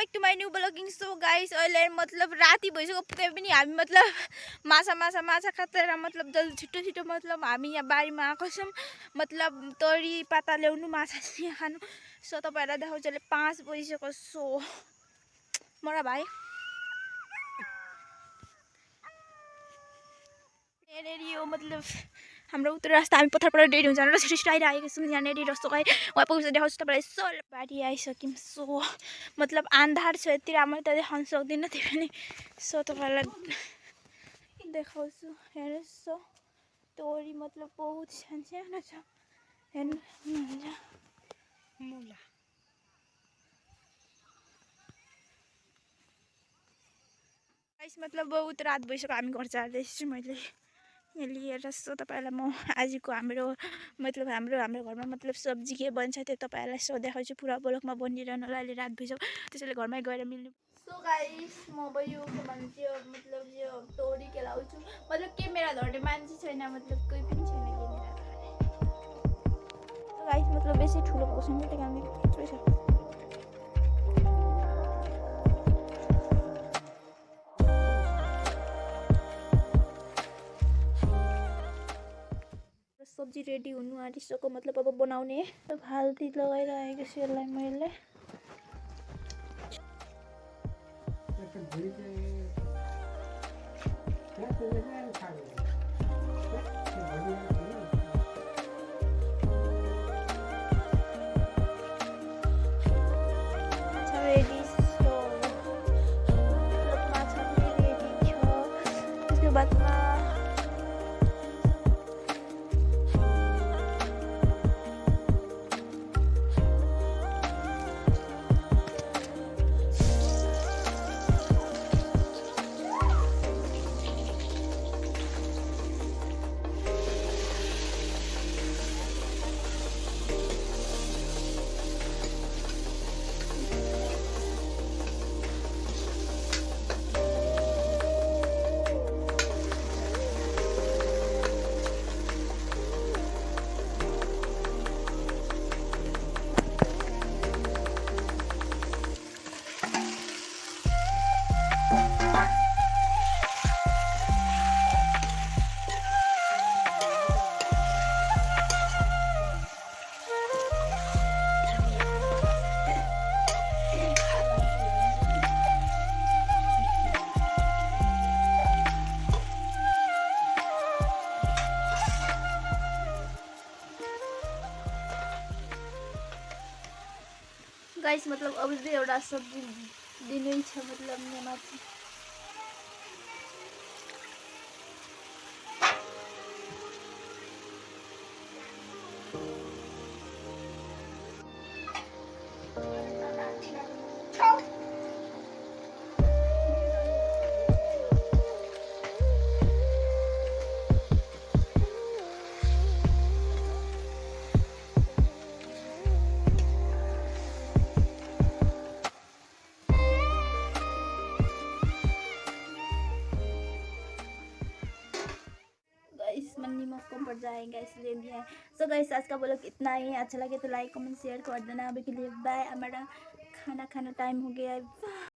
Back to my new ब्लगिङ so guys अहिले मतलब राति भइसक्यो पुगेँ पनि हामी मतलब माछा माछा माछा खाँदैन मतलब जल्दी छिटो छिटो मतलब हामी यहाँ बारीमा आएको छौँ। मतलब तरी पाता ल्याउनु माछा खानु। सो तपाईँहरूलाई देखाउँछु अहिले पाँच बजिसक्यो सो। मरा भाइ। यहाँनिर यो मतलब हाम्रो उत्तर रास्ता हामी पत्थरबाट डेरी हुन्छ भनेर छिटो आइरहेको छौँ यहाँनिर रस्तो गाई उहाँ पुग्छ देखाउँछु तपाईँलाई सो बारी आइसक्यौँ सो। मतलब अन्धार छ यति राम्रो त देखाउनु सक्दिनँ त्यो पनि। सो तपाईँलाई देखाउँछु हेर्नुहोस् सो। तोरी मतलब बहुत सानो सानो छ। हेर्नु हुनुहुन्छ मुला। मतलब बहुत रात भइसक्यो हामी घर जाँदैछु मैले लिएर सो तपाईँलाई म आजको हाम्रो मतलब हाम्रो हाम्रो घरमा मतलब सब्जी के बन्छ त्यो तपाईँहरूलाई सो देखाउँछु। पुरा ब्लकमा बनिरहनु होला अहिले रात भइसक्यो। त्यसैले घरमै गएर मिल्नु। सो गाइस म अब यो के भन्छ यो मतलब यो तोरी केलाउँछु मतलब क्यामेरा धर्ने मान्छे छैन मतलब कोही पनि छैन गाइस मतलब बेसी ठुलो भएको छैन त्यही कारणले सब्जी रेडी हुनु आँटिसक्यो। मतलब अब बनाउने। हाल्दी लगाइरहेको छु यसलाई मैले। बादमा गाइस मतलब अब चाहिँ एउटा सब्जी दिनै छ मतलब गाइस पड़ जाएगा, इसलिए भी है। सो गाइस आज का ब्लॉग इतना ही अच्छा लगे तो लाइक कमेंट शेयर कर देना। अभी के लिए बाय हमारा खाना खाना टाइम हो गया है।